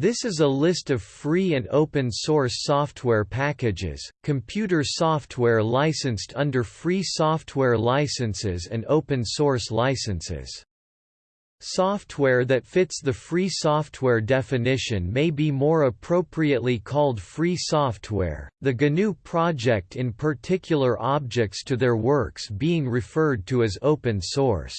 This is a list of free and open source software packages, computer software licensed under free software licenses and open source licenses. Software that fits the free software definition may be more appropriately called free software, the GNU project in particular objects to their works being referred to as open source.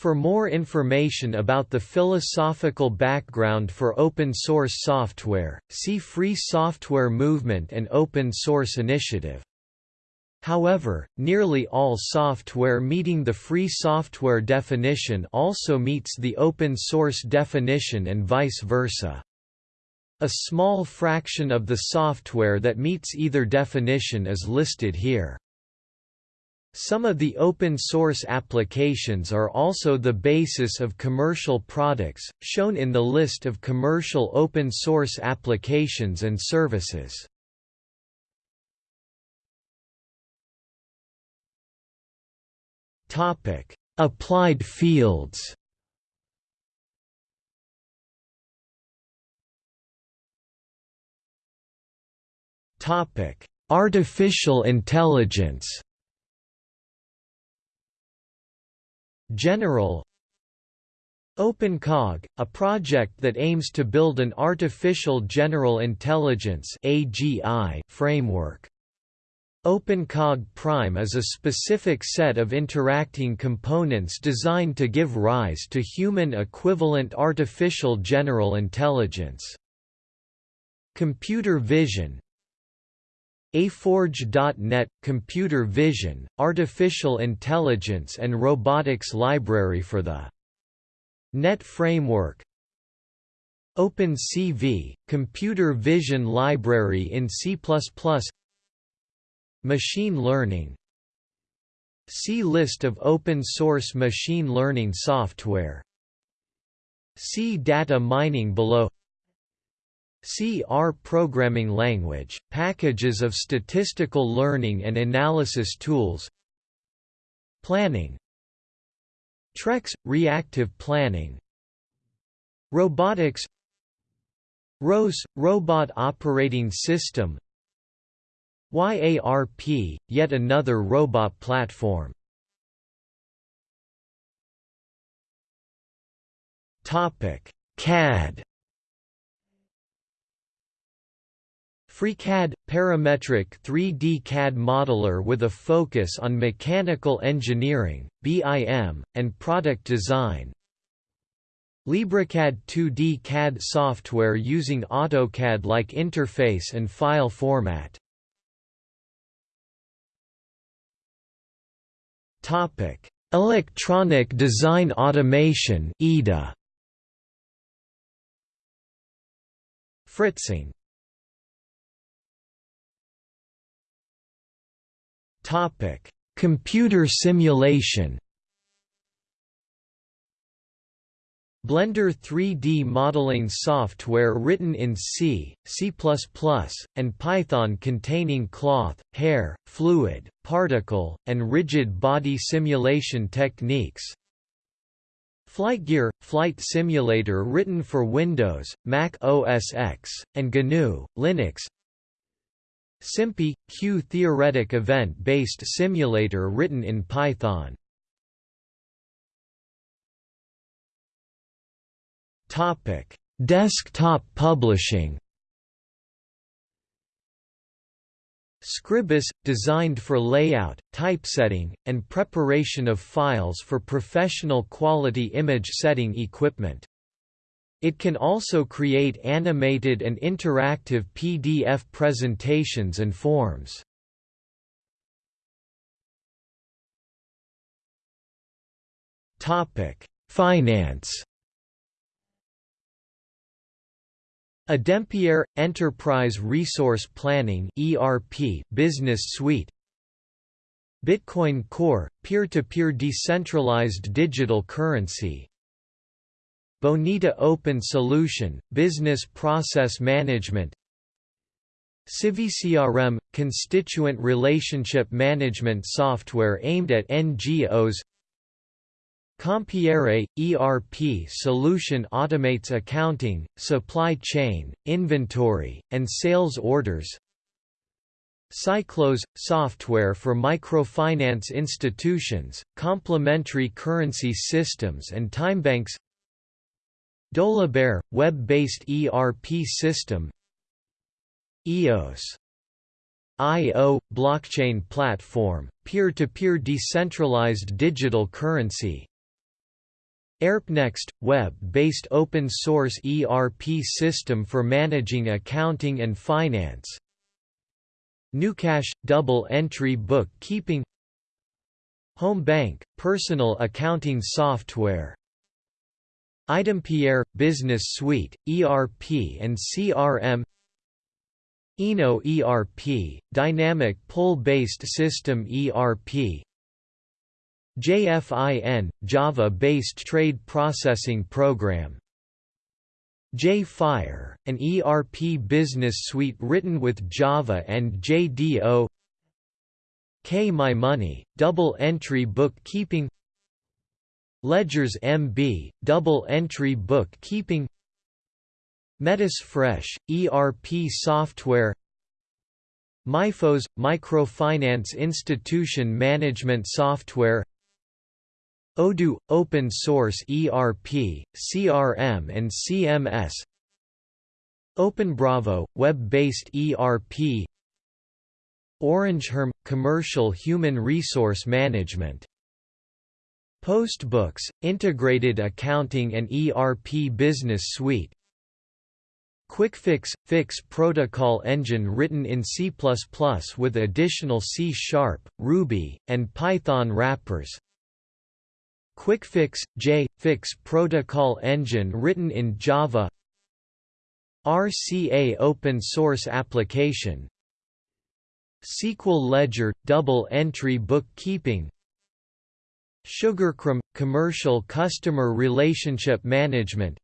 For more information about the philosophical background for open source software, see Free Software Movement and Open Source Initiative. However, nearly all software meeting the free software definition also meets the open source definition and vice versa. A small fraction of the software that meets either definition is listed here. Some of the open-source applications are also the basis of commercial products, shown in the list of commercial open-source applications and services. Applied fields Artificial intelligence General OpenCog, a project that aims to build an artificial general intelligence (AGI) framework. OpenCog Prime is a specific set of interacting components designed to give rise to human equivalent artificial general intelligence. Computer vision AForge.net – Computer Vision, Artificial Intelligence and Robotics Library for the .NET Framework. OpenCV – Computer Vision Library in C++ Machine Learning. See List of open-source machine learning software. See data mining below C R programming language, packages of statistical learning and analysis tools. Planning. Trex – reactive planning. Robotics. ROS – Robot Operating System. YARP – yet another robot platform. CAD FreeCAD – parametric 3D CAD modeler with a focus on mechanical engineering, BIM, and product design. LibreCAD 2D CAD software using AutoCAD-like interface and file format. Electronic Design Automation EDA Fritzing Topic: Computer simulation. Blender 3D modeling software written in C, C++, and Python containing cloth, hair, fluid, particle, and rigid body simulation techniques. FlightGear – Flight simulator written for Windows, Mac OS X, and GNU, Linux SimPy – queue theoretic event-based simulator written in Python. Desktop publishing Scribus – designed for layout, typesetting, and preparation of files for professional quality image setting equipment. It can also create animated and interactive PDF presentations and forms. Finance. Adempiere – Enterprise Resource Planning ERP Business Suite. Bitcoin Core – peer-to-peer -peer decentralized digital currency Bonita Open Solution, Business Process Management. CiviCRM – Constituent Relationship Management software aimed at NGOs Compiere, ERP solution automates accounting, supply chain, inventory, and sales orders. Cyclos – software for microfinance institutions, complementary currency systems and timebanks Dolibarr – web-based ERP system. EOS IO – blockchain platform, peer-to-peer -peer decentralized digital currency. ERPnext – web-based open-source ERP system for managing accounting and finance. GnuCash – double-entry bookkeeping. HomeBank – personal accounting software iDempiere – Business Suite, ERP and CRM Eno ERP – Dynamic pull-based system ERP JFIN – Java-based trade processing program. JFire – an ERP business suite written with Java and JDO K My Money – double-entry bookkeeping LedgerSMB – double-entry bookkeeping metasfresh – ERP software MIFOS – microfinance institution management software Odoo – Open Source ERP, CRM and CMS OpenBravo – Web-based ERP OrangeHRM – Commercial Human Resource Management Postbooks – Integrated Accounting and ERP Business Suite. QuickFix – Fix protocol engine written in C++ with additional C-sharp, Ruby, and Python wrappers. QuickFix – J – Fix protocol engine written in Java. RCA open source application. SQL Ledger – double-entry bookkeeping SugarCRM – commercial customer relationship management.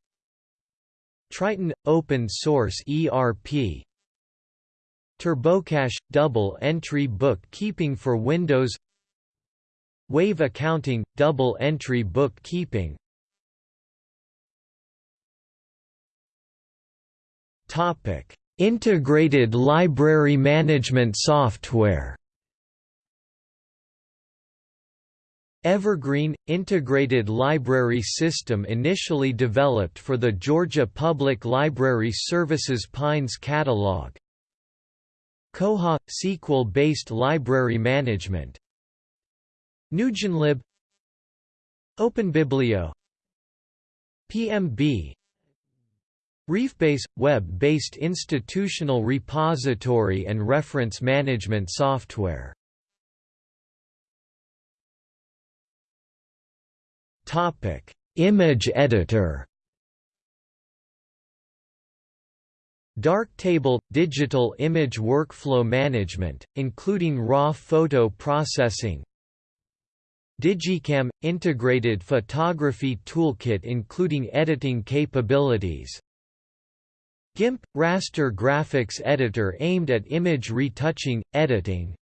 Tryton – open source ERP TurboCash – double-entry bookkeeping for Windows. Wave accounting – double-entry bookkeeping. Topic Integrated library management software Evergreen – Integrated Library System initially developed for the Georgia Public Library Services Pines Catalog. Koha – SQL-based library management. NewGenLib OpenBiblio PMB refbase – web-based institutional repository and reference management software Image editor. Darktable – digital image workflow management, including raw photo processing, digiKam – integrated photography toolkit including editing capabilities. GIMP – raster graphics editor aimed at image retouching, editing.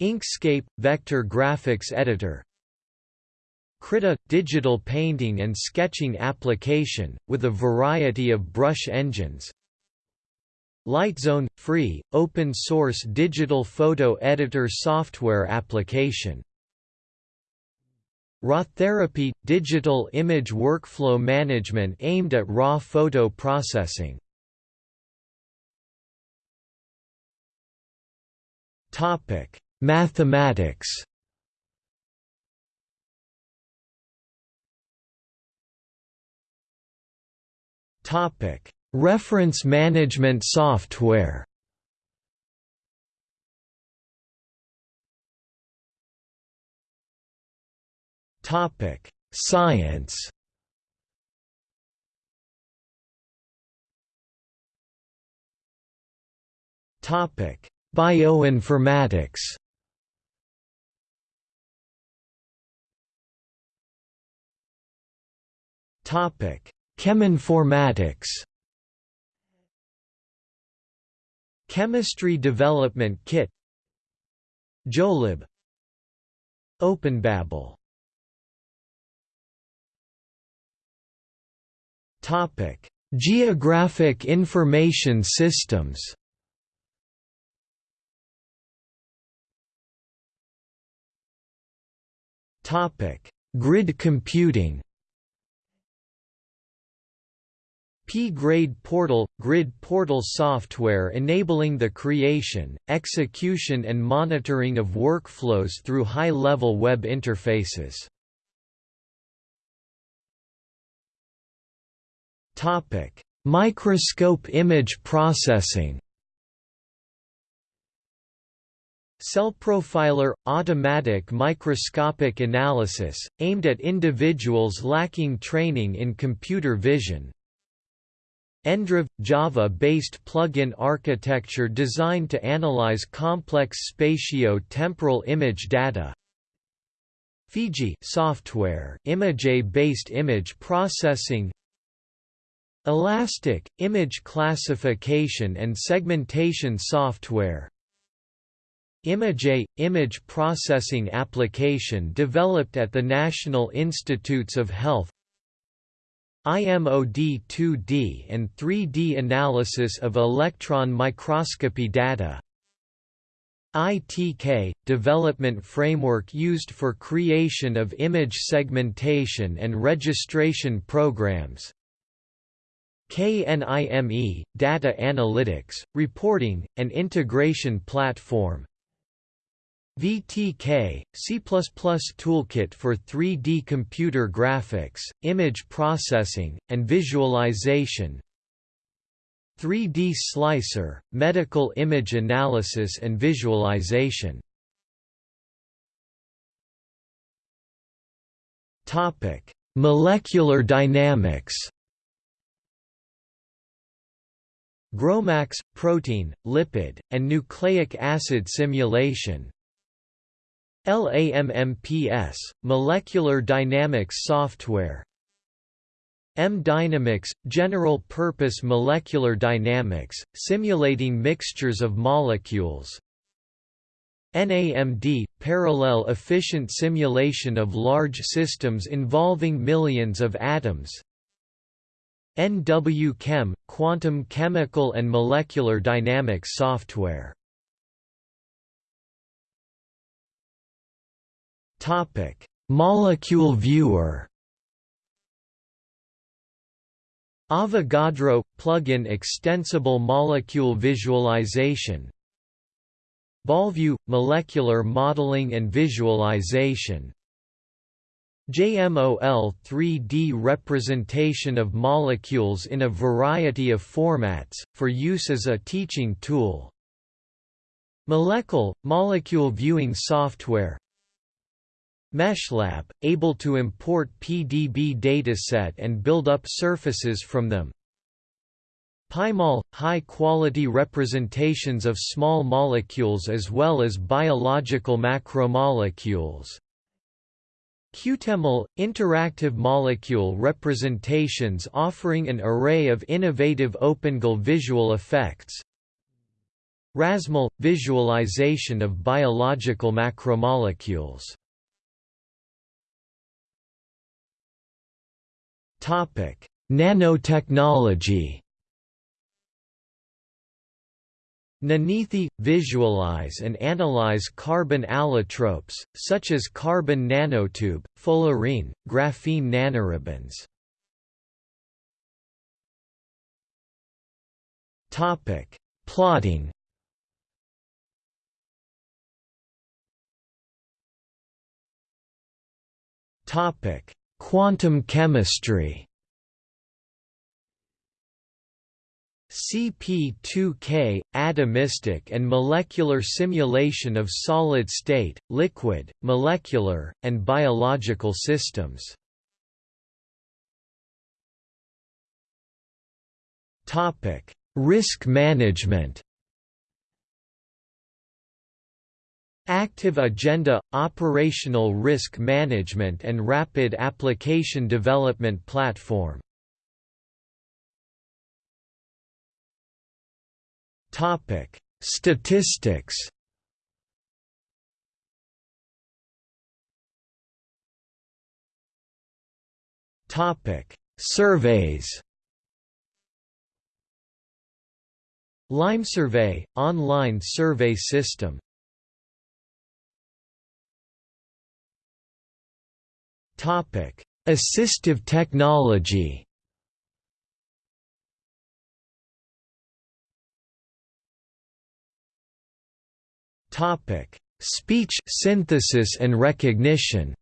Inkscape – vector graphics editor Krita – digital painting and sketching application, with a variety of brush engines. Lightzone – free, open-source digital photo editor software application. RAW therapy – digital image workflow management aimed at raw photo processing. Mathematics Reference management software. Topic: Science. Topic: Bioinformatics. Topic: Cheminformatics Chemistry Development Kit. JOELib. OpenBabel. Topic: Geographic Information Systems. Topic: Grid computing. P-grade portal – grid portal software enabling the creation, execution and monitoring of workflows through high-level web interfaces. Microscope image processing Cell Profiler – automatic microscopic analysis, aimed at individuals lacking training in computer vision, Endrov – Java-based plugin architecture designed to analyze complex spatio-temporal image data. Fiji software Image-based image processing. Ilastik – image classification and segmentation software. Image – image processing application developed at the National Institutes of Health IMOD 2D and 3D analysis of electron microscopy data. ITK – development framework used for creation of image segmentation and registration programs. KNIME – data analytics, reporting, and integration platform VTK, C++ toolkit for 3D computer graphics, image processing, and visualization. 3D Slicer, medical image analysis and visualization. Molecular dynamics. GROMACS, protein, lipid, and nucleic acid simulation LAMMPS, molecular dynamics software. MDynaMix, general-purpose molecular dynamics, simulating mixtures of molecules. NAMD, parallel efficient simulation of large systems involving millions of atoms. NW-Chem, quantum chemical and molecular dynamics software Topic: Molekel viewer. Avogadro plugin extensible molecule visualization. BallView molecular modeling and visualization. JMOL 3D representation of molecules in a variety of formats, for use as a teaching tool. Molecule – molecule viewing software MeshLab, able to import PDB dataset and build up surfaces from them. PyMol – high-quality representations of small molecules as well as biological macromolecules. QuteMol – interactive molecule representations offering an array of innovative OpenGL visual effects. RasMol – visualization of biological macromolecules Topic: Nanotechnology. Ninithi – visualize and analyze carbon allotropes, such as carbon nanotube, fullerene, graphene nanoribbons. Topic: Plotting Topic: Quantum chemistry CP2K – atomistic and molecular simulation of solid-state, liquid, molecular, and biological systems. Risk management Active Agenda, Operational Risk Management and Rapid Application Development Platform. Statistics. Topic: Surveys. Lime Survey, online survey system, Assistive technology. Topic: Speech synthesis and recognition.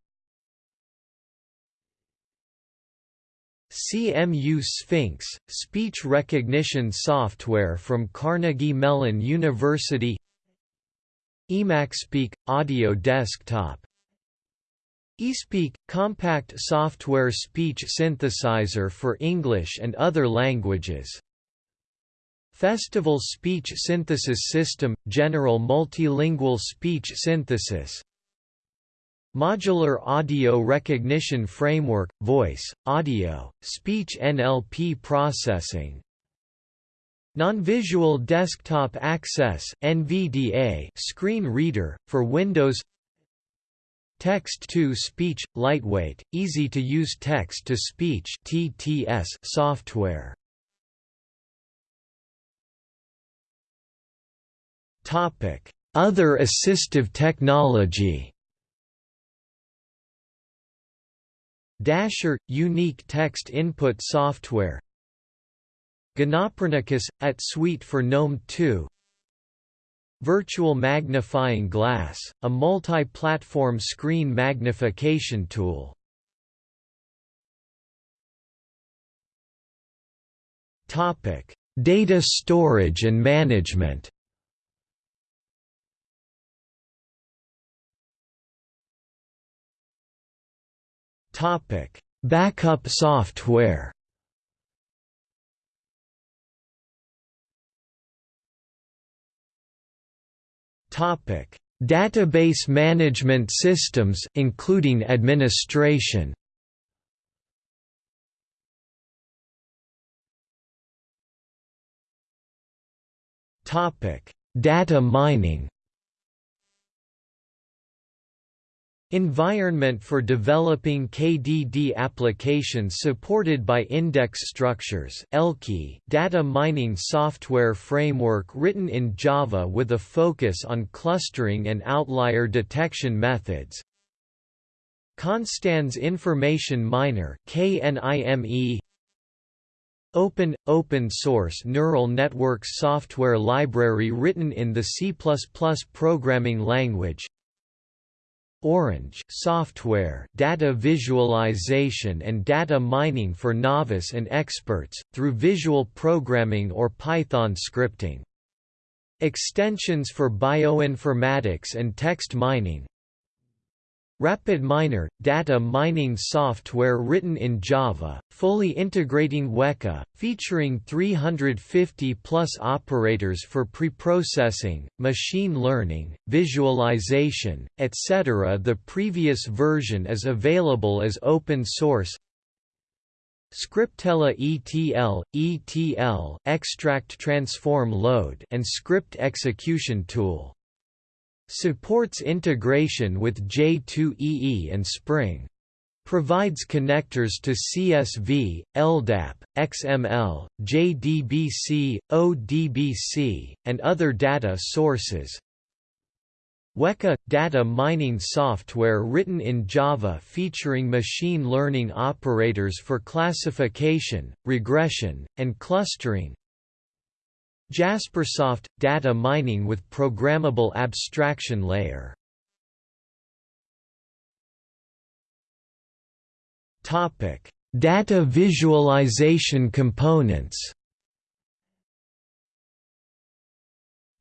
CMU Sphinx, speech recognition software from Carnegie Mellon University. eMacSpeak – audio desktop eSpeak – compact software speech synthesizer for English and other languages. Festival Speech Synthesis System – General Multilingual Speech Synthesis. Modular Audio Recognition Framework – Voice, Audio, Speech NLP Processing. Non-Visual Desktop Access NVDA screen reader, for Windows Text-to-Speech – Lightweight, easy-to-use text-to-speech software. Other assistive technology. Dasher – unique text input software. Gnopernicus – at suite for GNOME 2 Virtual Magnifying Glass, a multi-platform screen magnification tool Topic: Data storage and management Topic: Backup software. Topic: Database management systems including administration. Topic: Data mining. Environment for developing KDD applications supported by Index Structures data mining software framework written in Java with a focus on clustering and outlier detection methods. Konstanz Information Miner KNIME Open – Open source neural networks software library written in the C++ programming language Orange software data visualization and data mining for novice and experts, through visual programming or Python scripting. Extensions for bioinformatics and text mining RapidMiner – data mining software written in Java, fully integrating Weka, featuring 350-plus operators for preprocessing, machine learning, visualization, etc. The previous version is available as open source Scriptella ETL, ETL extract transform load and script execution tool Supports integration with J2EE and Spring. Provides connectors to CSV, LDAP, XML, JDBC, ODBC, and other data sources. Weka – data mining software written in Java featuring machine learning operators for classification, regression, and clustering Jaspersoft – data mining with programmable abstraction layer. Data visualization components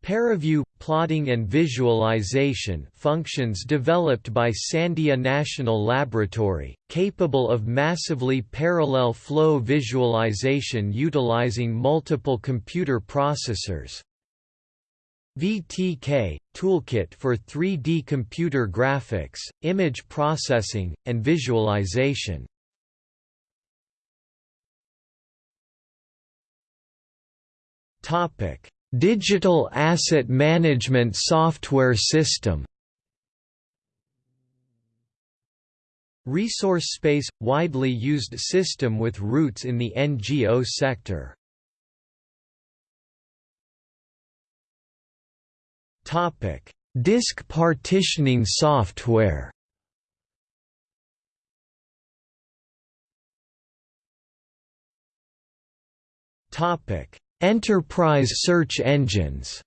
ParaView – plotting and visualization functions developed by Sandia National Laboratory, capable of massively parallel flow visualization utilizing multiple computer processors. VTK – toolkit for 3D computer graphics, image processing, and visualization. Topic Digital Asset Management Software System. Resource space – widely used system with roots in the NGO sector. Disk partitioning software. Topic: Enterprise search engines.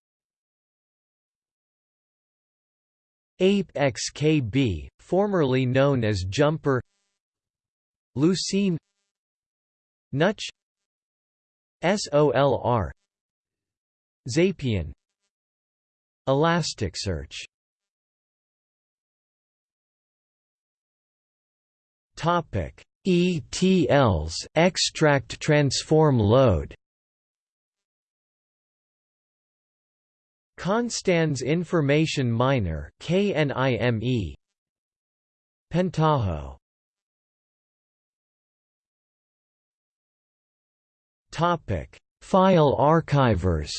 ApexKB, formerly known as Jumper. Lucene. Nutch. SOLR Xapian Elasticsearch. Topic. ETLs extract transform load Konstanz Information Miner KNIME Pentaho. Topic. File archivers.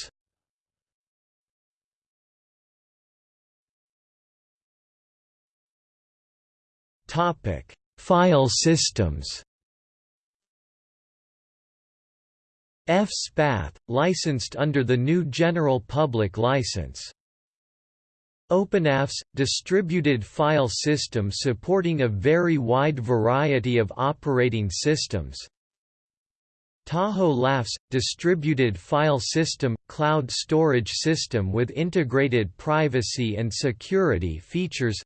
Topic. File systems FSpath, licensed under the GNU General Public License. OpenAFS – distributed file system supporting a very wide variety of operating systems. Tahoe LAFS – distributed file system – cloud storage system with integrated privacy and security features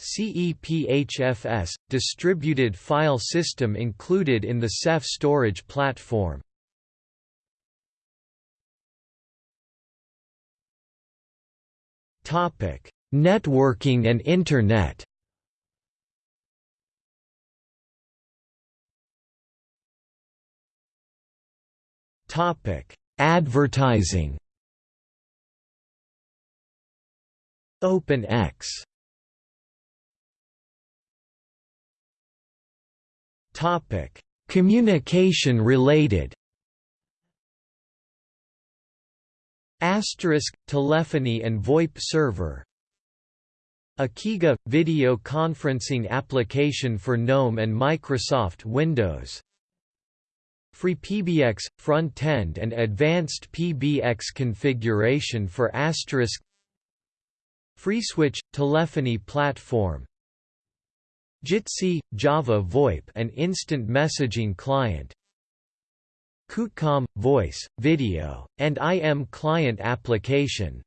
CEPHFS – distributed file system included in the Ceph storage platform. Networking and Internet. Advertising. OpenX Communication related. Asterisk telephony and VoIP server. Ekiga video conferencing application for GNOME and Microsoft Windows. FreePBX front-end and advanced PBX configuration for asterisk FreeSwitch telephony platform Jitsi, Java VoIP an instant messaging client. QuteCom – voice, video, and IM client application.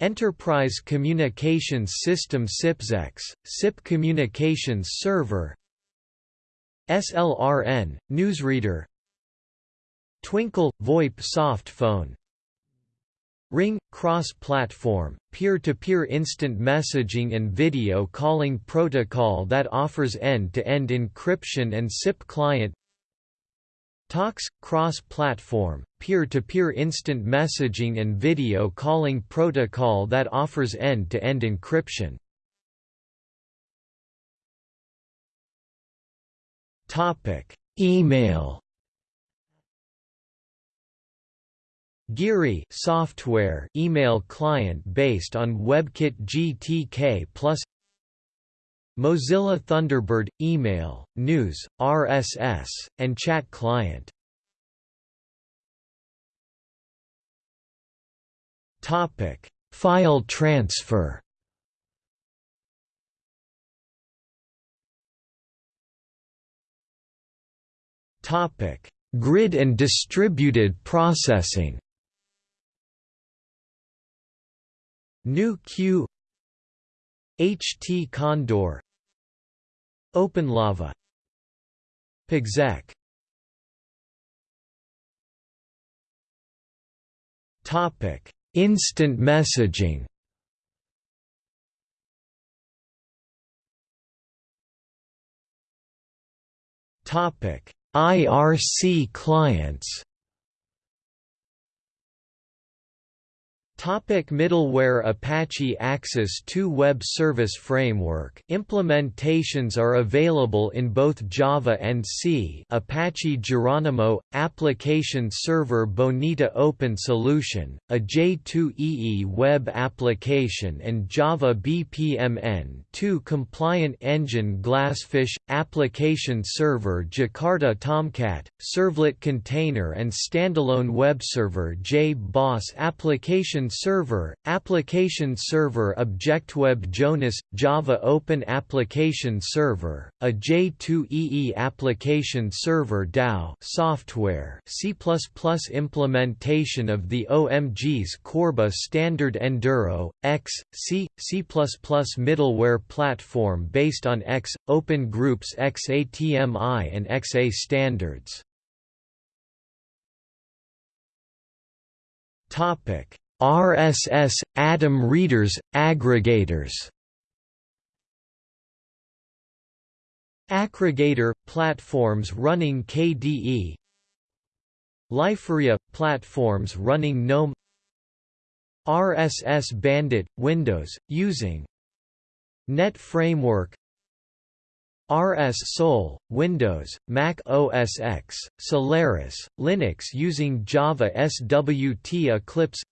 Enterprise Communications System sipXecs, SIP Communications Server. SLRN, Newsreader. Twinkle – VoIP soft phone Ring – cross-platform, peer-to-peer instant messaging and video calling protocol that offers end-to-end -end encryption and SIP client Tox – cross-platform, peer-to-peer instant messaging and video calling protocol that offers end-to-end -end encryption Email Geary software email client based on WebKit GTK plus Mozilla Thunderbird email, news, RSS, and chat client. Topic: File transfer. Topic: Grid and distributed processing. Nu-Q HT Condor. OpenLava PXEC Topic. Instant messaging. Topic. IRC clients Topic middleware Apache Axis 2 Web Service Framework. Implementations are available in both Java and C. Apache Geronimo, Application Server Bonita Open Solution, a J2EE web application and Java BPMN 2 Compliant Engine Glassfish, Application Server Jakarta Tomcat, Servlet Container and Standalone Web Server JBoss Application Server, Application Server ObjectWeb Jonas, Java Open Application Server, a J2EE Application Server DAO software C++ implementation of the OMG's Corba standard Enduro, X, C, C++ middleware platform based on X, Open Groups XATMI and XA standards. Topic: RSS Atom readers aggregators. Akregator platforms running KDE. Liferea platforms running GNOME. RSS Bandit Windows using Net Framework RS Sol, Windows, Mac OS X, Solaris, Linux using Java SWT Eclipse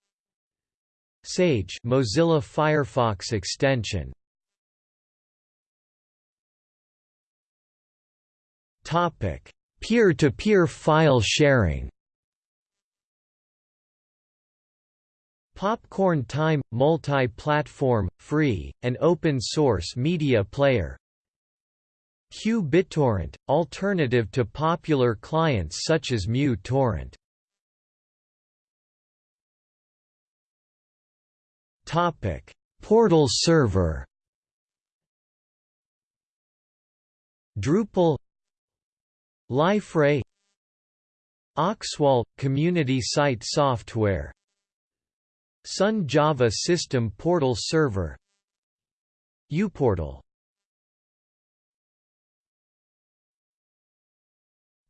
Sage Mozilla Firefox extension Topic: Peer-to-peer -peer file sharing. Popcorn Time – multi-platform, free, and open-source media player Q-BitTorrent, alternative to popular clients such as mu-torrent. Portal server Drupal Liferay Oxwall – community site software Sun Java System Portal Server uPortal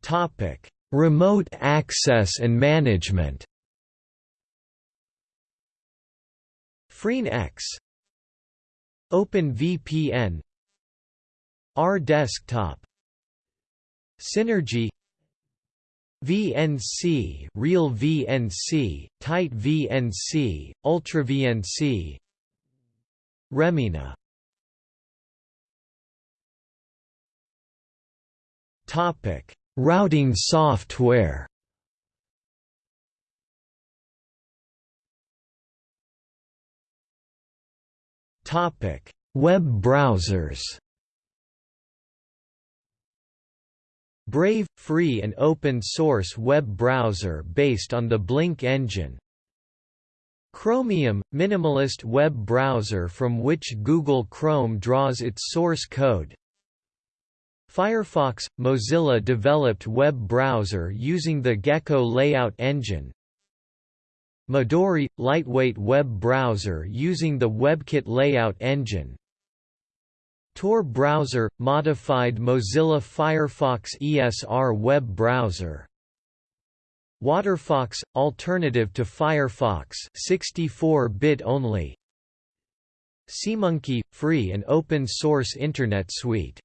Topic: Remote access and management. FreeNX OpenVPN. RDesktop Synergy. VNC, Real VNC, Tight VNC, Ultra VNC Remmina. Topic. Routing software Web browsers. Brave, free and open-source web browser based on the Blink engine. Chromium, minimalist web browser from which Google Chrome draws its source code. Firefox – Mozilla developed web browser using the Gecko layout engine. Midori – lightweight web browser using the WebKit layout engine. Tor browser – modified Mozilla Firefox ESR web browser. Waterfox – alternative to Firefox 64-bit only. SeaMonkey – free and open-source Internet suite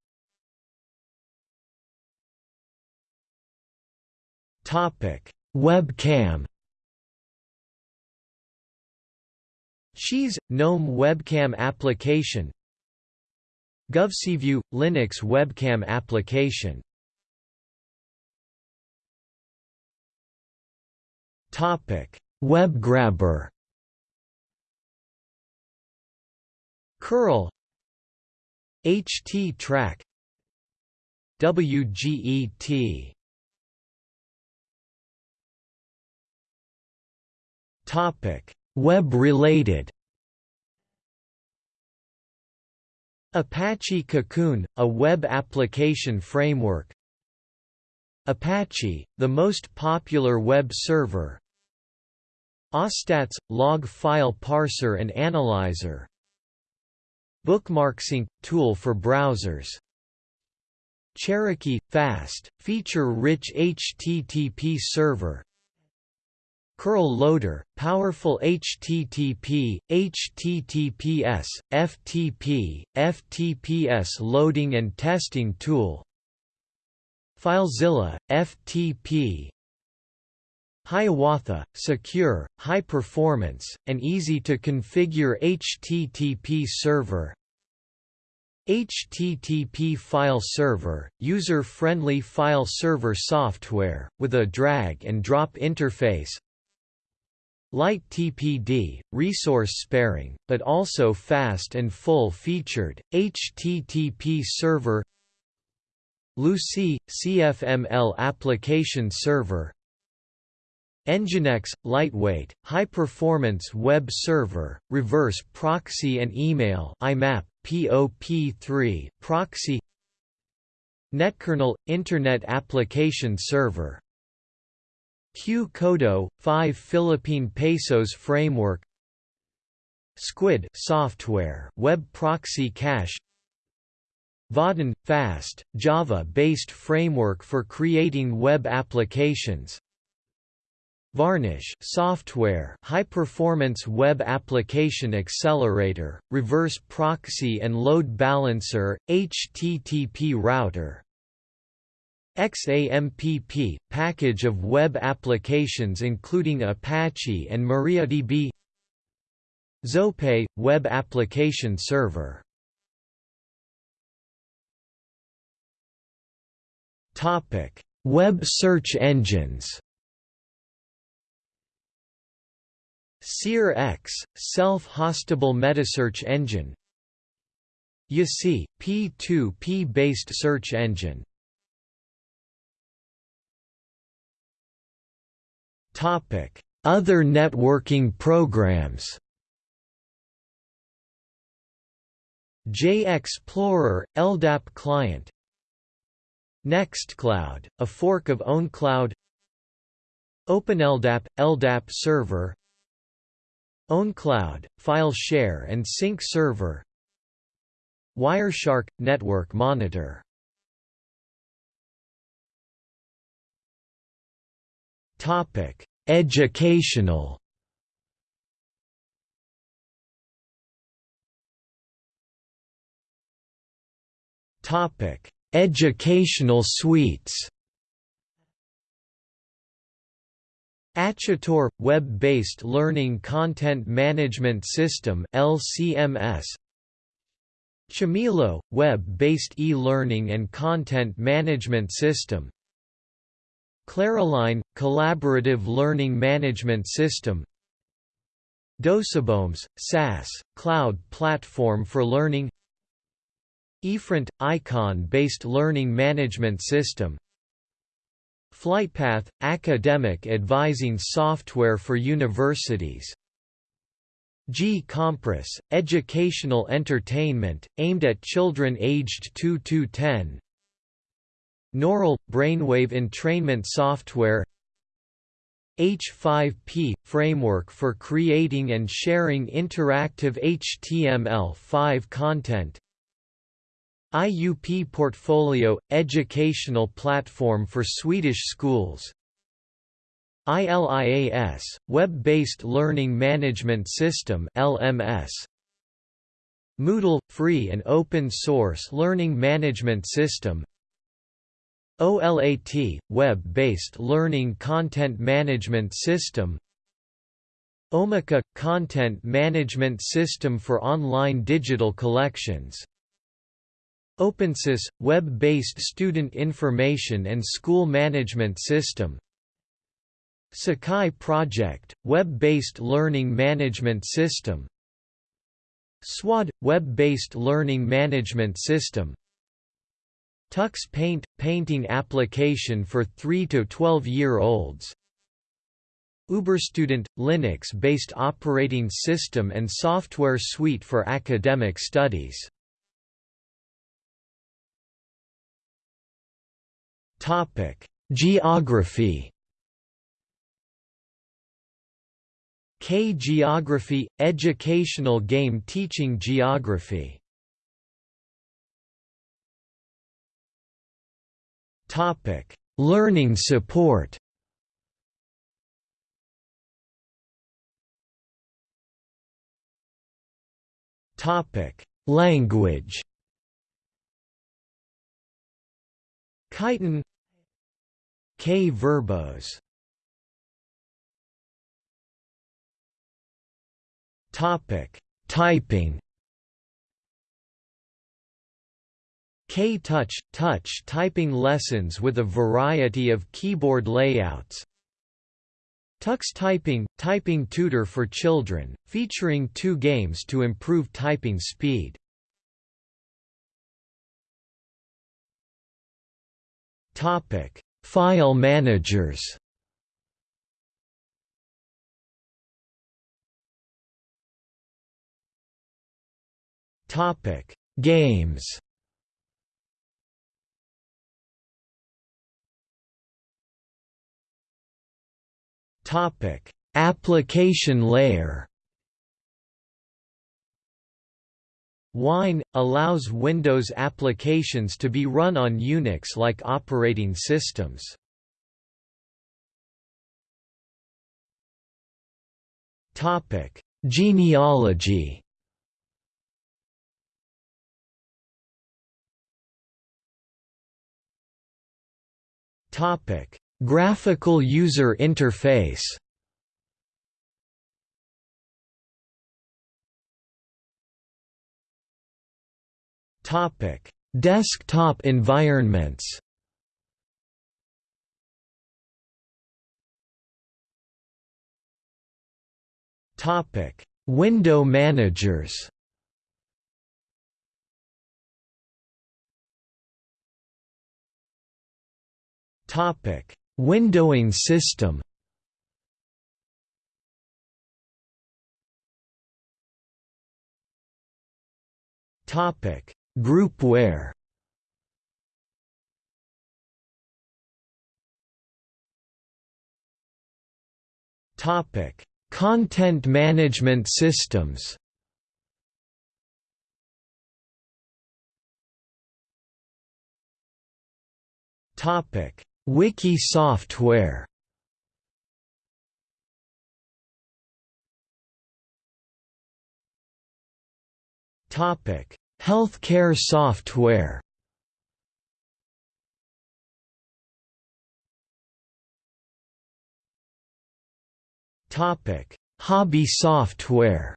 Webcam. Cheese GNOME webcam application. Guvcview Linux webcam application. Topic: WebGrabber. curl HT-Track WGET Topic: Web-related. Apache Cocoon, a web application framework. Apache, the most popular web server. AWStats – log file parser and analyzer. BookmarkSync – tool for browsers. Cherokee – fast, feature-rich HTTP server curl loader, powerful HTTP, HTTPS, FTP, FTPS loading and testing tool FileZilla, FTP Hiawatha, secure, high performance, and easy to configure HTTP server HTTP file server, user-friendly file server software, with a drag-and-drop interface lighttpd, resource sparing, but also fast and full-featured, HTTP server Lucee, CFML application server Nginx – lightweight, high-performance web server, reverse proxy and email IMAP, POP3 proxy Netkernel – Internet Application Server Qcodo 5 Philippine Pesos Framework. Squid software web proxy cache. Vaadin fast Java-based framework for creating web applications. Varnish software high-performance web application accelerator, reverse proxy and load balancer, HTTP router XAMPP – package of web applications including Apache and MariaDB Zope – web application server. Web search engines. Searx – self-hostable metasearch engine. YaCy – P2P-based search engine Other networking programs JXplorer – LDAP client Nextcloud – a fork of OwnCloud OpenLDAP – LDAP server OwnCloud – file share and sync server Wireshark – network monitor Topic: Educational. Topic: Educational suites. ATutor – Web-based Learning Content Management System LCMS Chamilo – Web-based e-learning and content management system Claroline – Collaborative Learning Management System. Docebombs – SaaS, cloud platform for learning. eFront – Icon-based learning management system. Flightpath – academic advising software for universities. GCompris – educational entertainment, aimed at children aged 2 to 10 Gnaural – brainwave entrainment software H5P – framework for creating and sharing interactive HTML5 content. IUP Portfolio – educational platform for Swedish schools. ILIAS – web-based learning management system LMS Moodle – free and open source learning management system OLAT – Web-based Learning Content Management System. Omeka – Content Management System for online digital collections. openSIS – Web-based Student Information and School Management System. Sakai Project – Web-based Learning Management System. SWAD – Web-based Learning Management System Tux Paint – painting application for 3 to 12-year-olds Uberstudent – Linux-based operating system and software suite for academic studies. Geography. KGeography – educational game teaching geography Topic: Learning support. Topic: Language. Kython KVerbos. Topic: Typing K-Touch – touch typing lessons with a variety of keyboard layouts Tux Typing – Typing tutor for children, featuring two games to improve typing speed. Topic: File managers Topic: Games. Topic: Application layer. Wine allows Windows applications to be run on Unix-like operating systems. Topic: Genealogy. Topic: Graphical user interface. Topic: Desktop environments. Topic: Window managers. Topic: Windowing system. Topic: Groupware. Topic: Content management systems. Topic: Wiki software Topic: Healthcare software. Topic: Hobby software.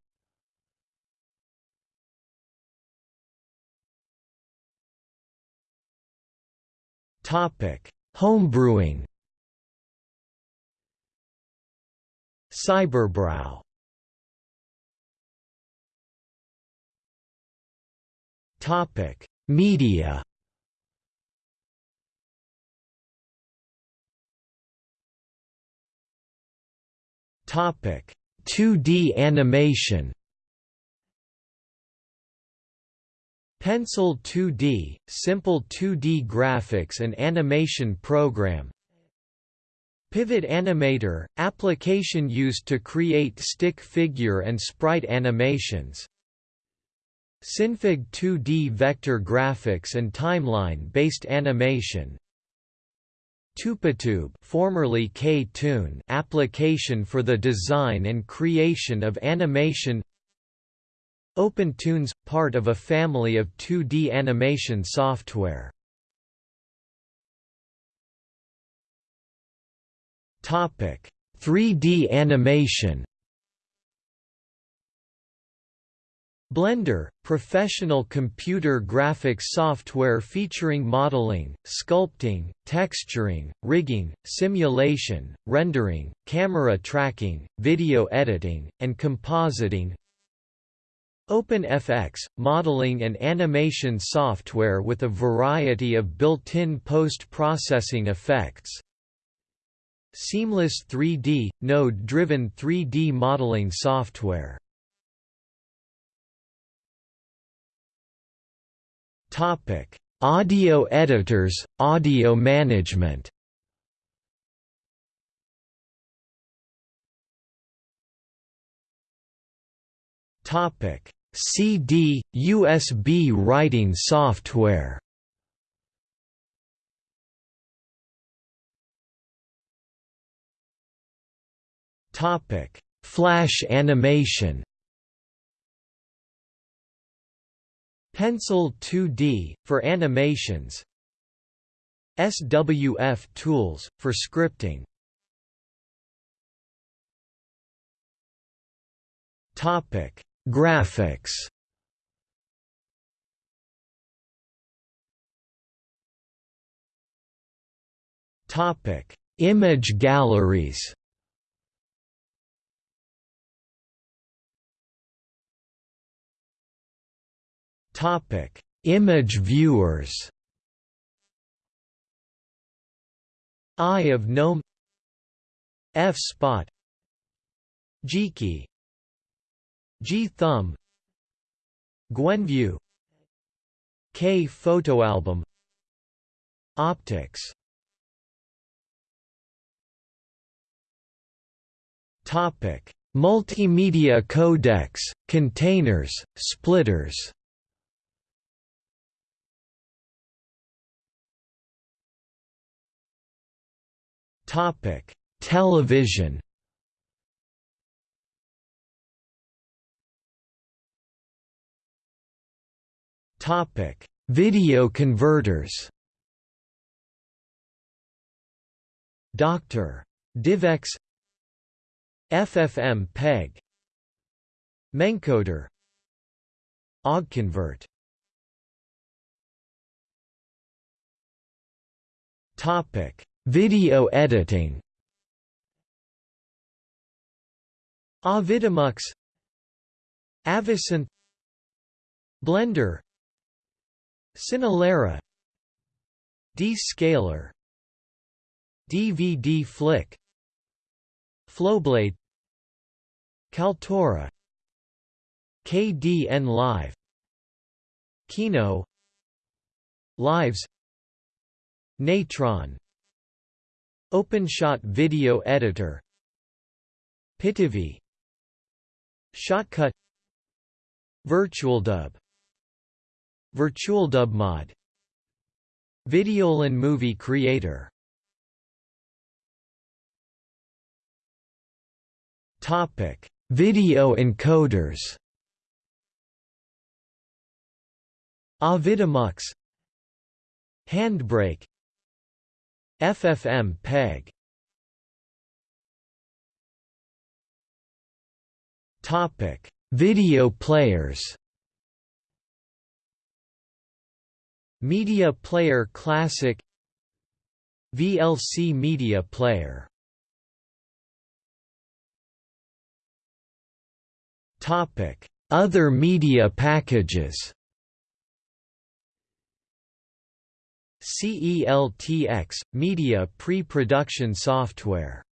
Topic: Homebrewing Cyberbrow Topic: Media. Topic: 2D animation. Pencil 2D, simple 2D graphics and animation program. Pivot Animator, application used to create stick figure and sprite animations. Synfig 2D vector graphics and timeline-based animation. TupiTube formerly KToon application for the design and creation of animation OpenToonz – part of a family of 2D animation software. Topic: 3D animation Blender, professional computer graphics software featuring modeling, sculpting, texturing, rigging, simulation, rendering, camera tracking, video editing, and compositing OpenFX, modeling and animation software with a variety of built-in post-processing effects. Seamless 3D, node-driven 3D modeling software. Topic: Audio editors, audio management Topic CD, USB writing software Topic: Flash animation. Pencil 2D for animations. SWF tools for scripting. Topic: Graphics. Topic: Image galleries. Topic: Image viewers. Eye of Gnome. F-Spot Geeqie. G-Key G-Thumb Gwenview K Photoalbum Opticks. Topic. Multimedia codecs, containers, splitters. Topic: Television. Topic: Video converters. Dr. DivX FFmpeg Mencoder OggConvert Topic Video editing Avidemux AviSynth Blender Cinelerra D-Scaler DVD Flick Flowblade Kaltura Kdenlive Kino Lives Natron OpenShot Video Editor Pitivi Shotcut VirtualDub VirtualDub Mod. Videolan Movie Creator. Topic: Video encoders. Avidemux Handbrake. FFmpeg Topic: Video players. Media Player Classic VLC Media Player. Topic: Other media packages CELTX – Media pre-production software.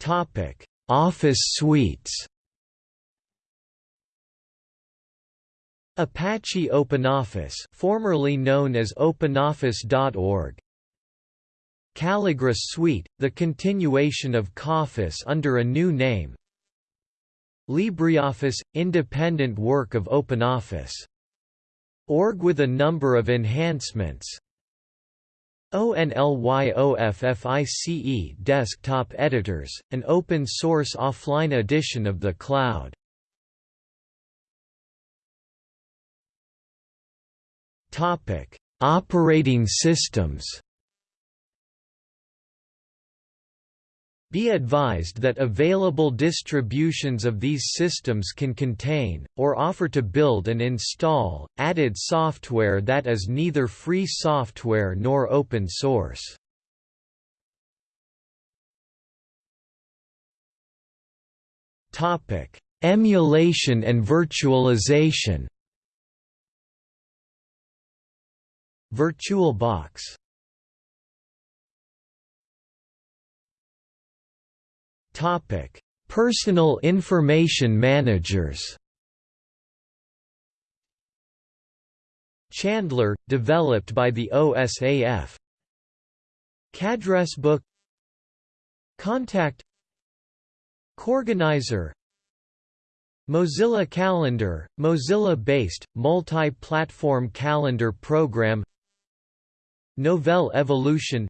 Topic: Office suites Apache OpenOffice formerly known as OpenOffice.org Calligra Suite, the continuation of KOffice under a new name LibreOffice – independent work of OpenOffice. Org with a number of enhancements ONLYOFFICE desktop editors, an open-source offline edition of the cloud. Operating systems Be advised that available distributions of these systems can contain, or offer to build and install, added software that is neither free software nor open source. Emulation and virtualization VirtualBox Topic: Personal information managers. Chandler, developed by the OSAF. KAddressBook Kontact. KOrganizer. Mozilla Calendar, Mozilla-based, multi-platform calendar program Novell Evolution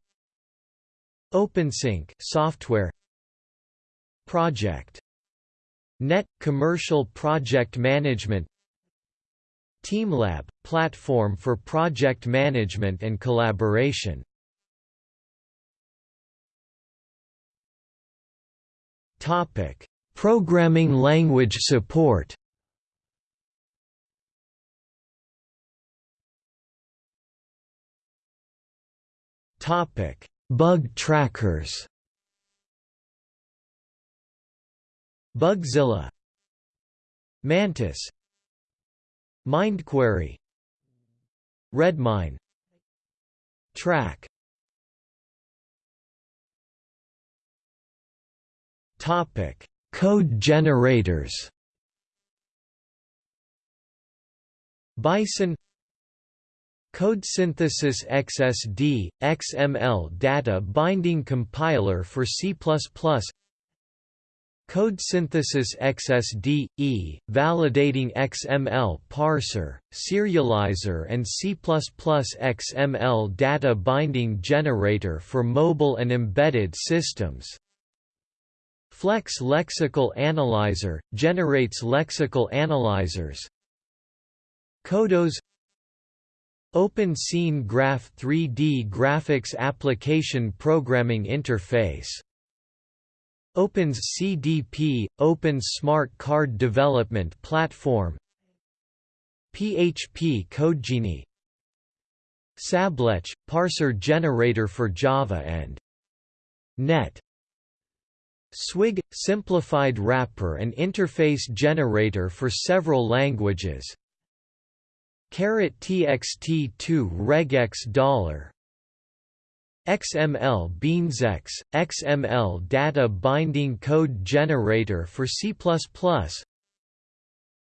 OpenSync software Project. Net – Commercial Project Management TeamLab – Platform for project management and collaboration Topic Programming language support Bug trackers Bugzilla Mantis Mindquarry Redmine Trac Topic. Code generators Bison Code Synthesis XSD, XML Data Binding Compiler for C++ Code Synthesis XSD, E, Validating XML Parser, Serializer and C++ XML Data Binding Generator for mobile and embedded systems. Flex Lexical Analyzer, generates lexical analyzers. Kodos Open Scene Graph 3D Graphics Application Programming Interface. Opens CDP, Open Smart Card Development Platform. PHP CodeGenie. SableCC, parser generator for Java and .NET. Swig – simplified wrapper and interface generator for several languages Caret txt2 regex dollar XML BeansX, XML data binding code generator for C++,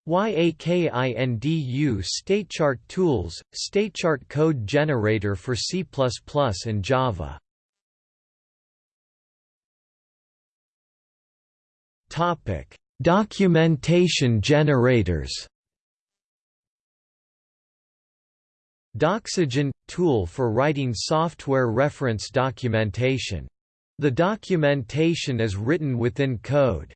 YAKINDU StateChart tools, StateChart code generator for C++ and Java. Topic: Documentation generators. Doxygen – tool for writing software reference documentation. The documentation is written within code.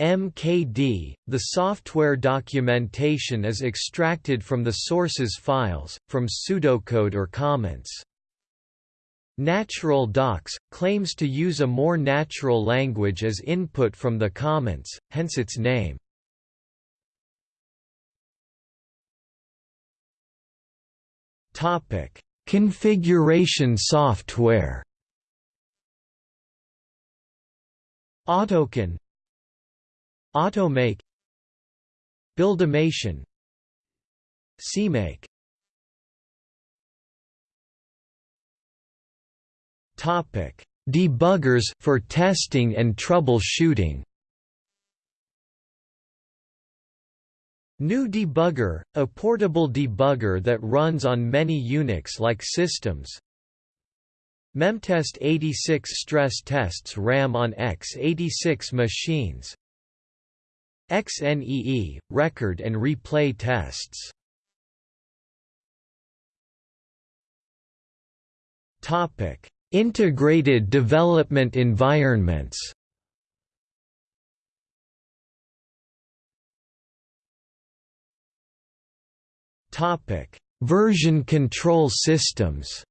MKD – The software documentation is extracted from the source's files, from pseudocode or comments. Natural Docs – claims to use a more natural language as input from the comments, hence its name. Topic: Configuration software. Autoconf Automake. BuildAMation. CMake. Topic: Debuggers for testing and troubleshooting. GNU Debugger, a portable debugger that runs on many Unix-like systems. Memtest 86 stress tests RAM on x86 machines. XNEE, record and replay tests. Integrated development environments Version control systems.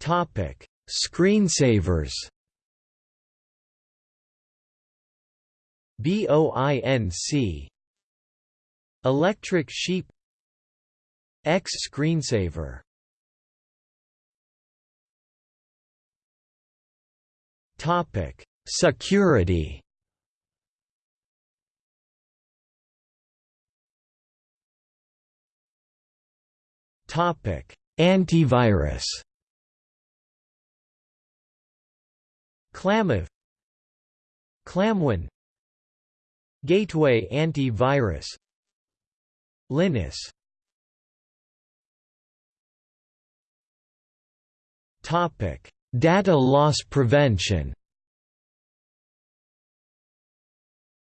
Topic: Screensavers. BOINC Electric Sheep. X screensaver. Topic Security. Topic: Antivirus. ClamAV ClamWin. Gateway antivirus. Linus. Topic: Data loss prevention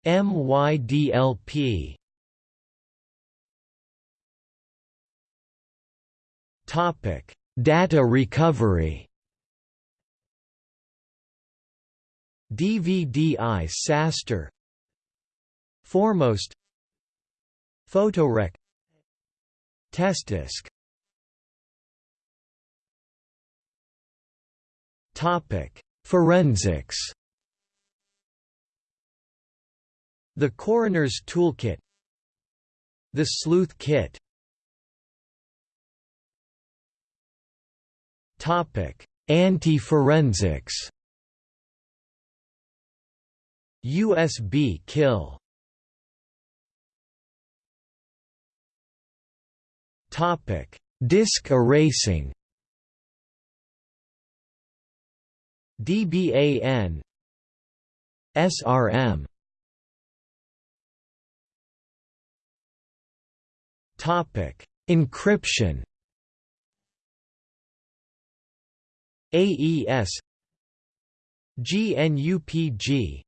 MYDLP Topic: Data recovery. dvdisaster. Foremost. Photorec. Testdisk Topic: Forensics The Coroner's Toolkit. The Sleuth Kit. Topic Anti-forensics. USB kill. Topic: Disk erasing. DBAN SRM Encryption. AES GNUPG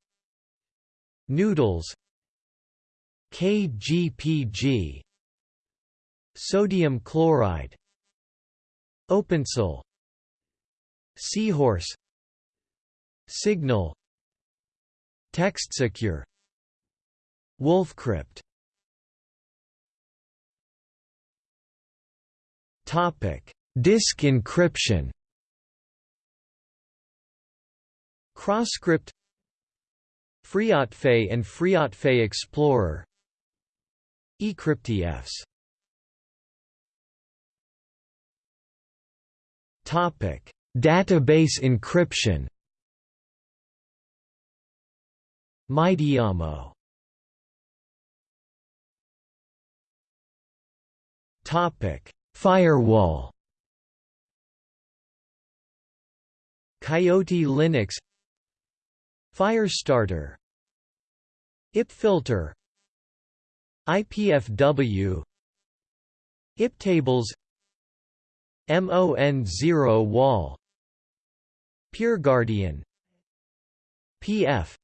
Noodles KGPG Sodium chloride OpenSSL Seahorse Signal TextSecure Wolfcrypt Topic: Disk encryption. CrossCrypt FreeOtFE and FreeOtFE Explorer eCryptFS Topic: Database encryption. MyDiamo. Topic: Firewall. Coyote Linux. Firestarter. IPFilter. IPFW IPTables. MON0 Wall. PeerGuardian. PF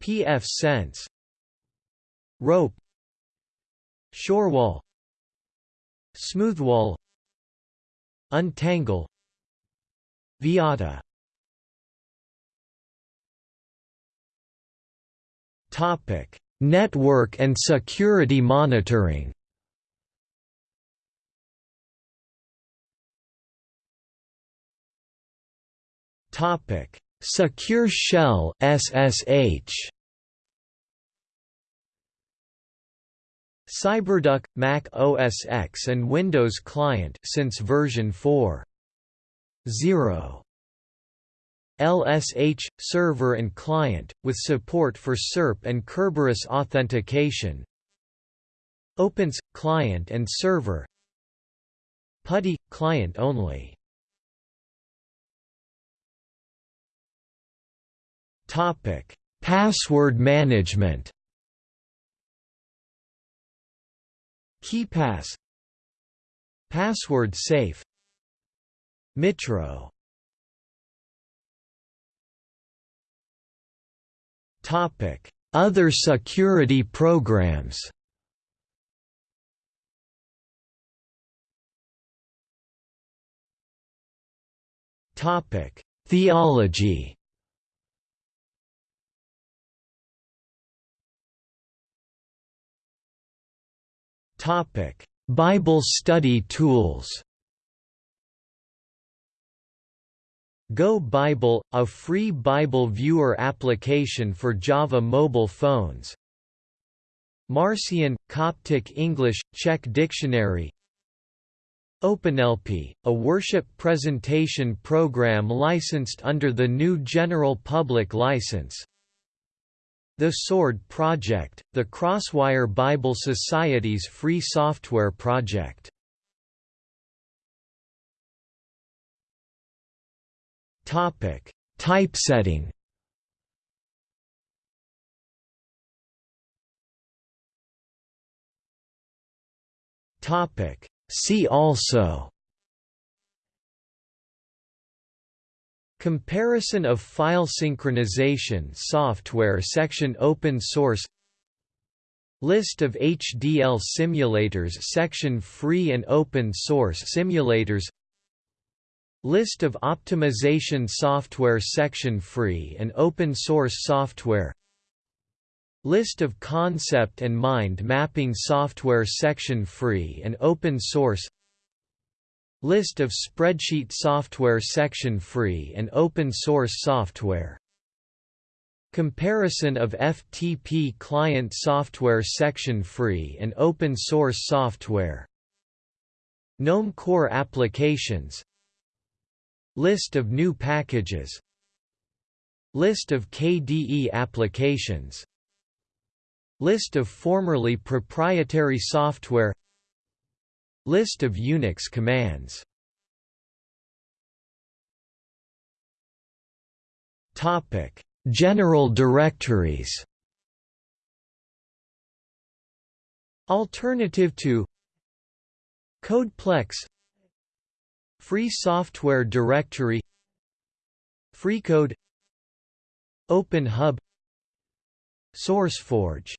pfSense Rope. Shorewall Smoothwall Untangle Vyatta Topic: Network and security monitoring. Topic: Secure Shell (SSH). Cyberduck, Mac OS X and Windows Client since version 4.0. LSH, server and client, with support for SERP and Kerberos authentication. Opens, client and server. PuTTY, client only. Password management KeePass Password safe. Mitro Other security programs. Theology Bible study tools. Go Bible, a free Bible viewer application for Java mobile phones. Marcion, Coptic English, Czech Dictionary. OpenLP, a worship presentation program licensed under the GNU General Public License The Sword Project, the Crosswire Bible Society's free software project Topic: Typesetting. Topic: See also. Comparison of file synchronization software section Open source List of HDL simulators section Free and open source simulators List of optimization software section Free and open source software List of concept and mind mapping software section Free and open source List of spreadsheet software section Free and open source software. Comparison of FTP client software section Free and open source software. GNOME Core applications. List of GNU packages. List of KDE applications. List of formerly proprietary software List of Unix commands. Topic: General directories. Alternative to Codeplex. Free Software Directory. FreeCode OpenHub SourceForge